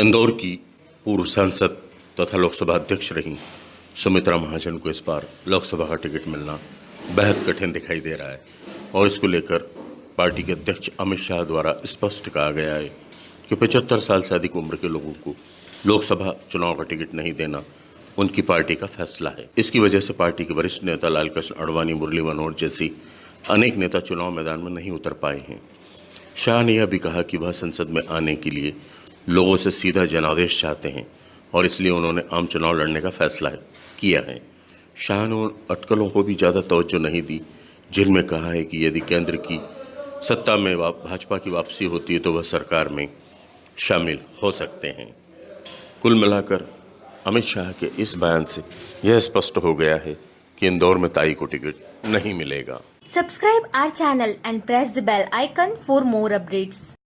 इंदौर की पूर्व सांसद तथा लोकसभा अध्यक्ष रही सुमित्रा महाजन को इस बार लोकसभा का टिकट मिलना बेहद कठिन दिखाई दे रहा है और इसको लेकर पार्टी के अध्यक्ष अमित शाह द्वारा स्पष्ट कहा गया है कि पचहत्तर साल से अधिक उम्र के लोगों को लोकसभा चुनाव का टिकट नहीं देना उनकी पार्टी का फैसला है। इसकी वजह से पार्टी के वरिष्ठ नेता लालकृष्ण अडवाणी मुरली मनोहर जैसी अनेक नेता चुनाव मैदान में नहीं उतर पाए हैं। शाह ने यह भी कहा कि वह संसद में आने के लिए लोगों से सीधा जनादेश चाहते हैं और इसलिए उन्होंने आम चुनाव लड़ने का फैसला किया है। शाह ने उन अटकलों को भी ज़्यादा तवज्जो नहीं दी, जिनमें कहा है कि यदि केंद्र की सत्ता में भाजपा की वापसी होती है तो वह सरकार में शामिल हो सकते हैं। कुल मिलाकर अमित शाह के इस बयान से यह स्पष्ट हो गया है कि इंदौर में ताई को टिकट नहीं मिलेगा। Subscribe our channel and press the bell icon for more updates.